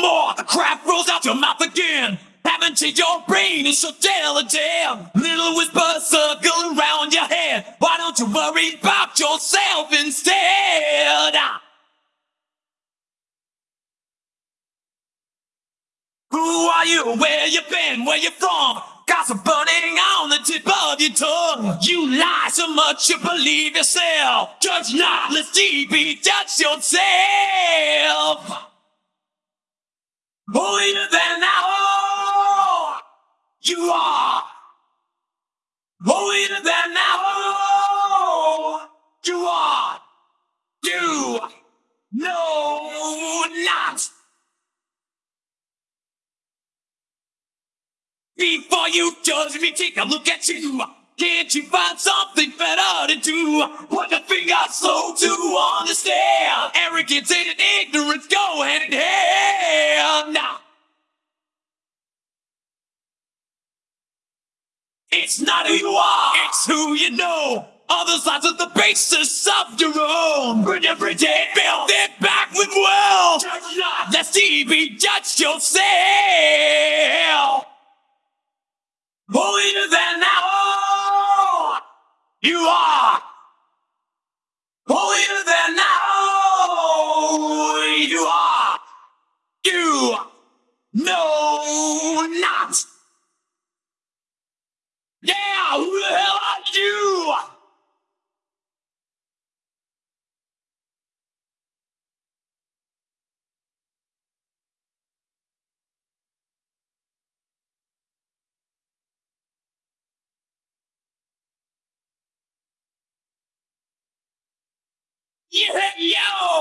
more, the crap rolls out your mouth again. Haven't changed your brain, it's so damn. Little whisper circle around your head. Why don't you worry about yourself instead? Ah. Who are you? Where you been? Where you from? Gossip burning on the tip of your tongue. You lie so much you believe yourself. Judge not, lest ye be judged yourself. Holier than thou you are. Holier than thou you are. You know not. Before you judge me, take a look at you. Can't you find something better to do? Put your finger slow to understand. Arrogance and ignorance go hand in hand. It's not who you are, it's who you know. Other sides of the basis of your own. Burn every day, build it back with wealth. Judge not, lest ye be judged yourself. Holier than thou you are. Holier than thou you are. You know not. Yeah, who the hell are you? Yeah, yo!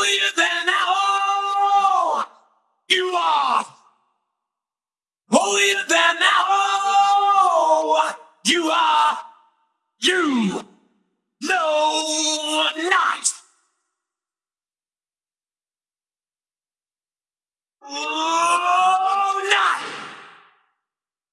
Holier than thou you are. Holier than thou you are. You know not.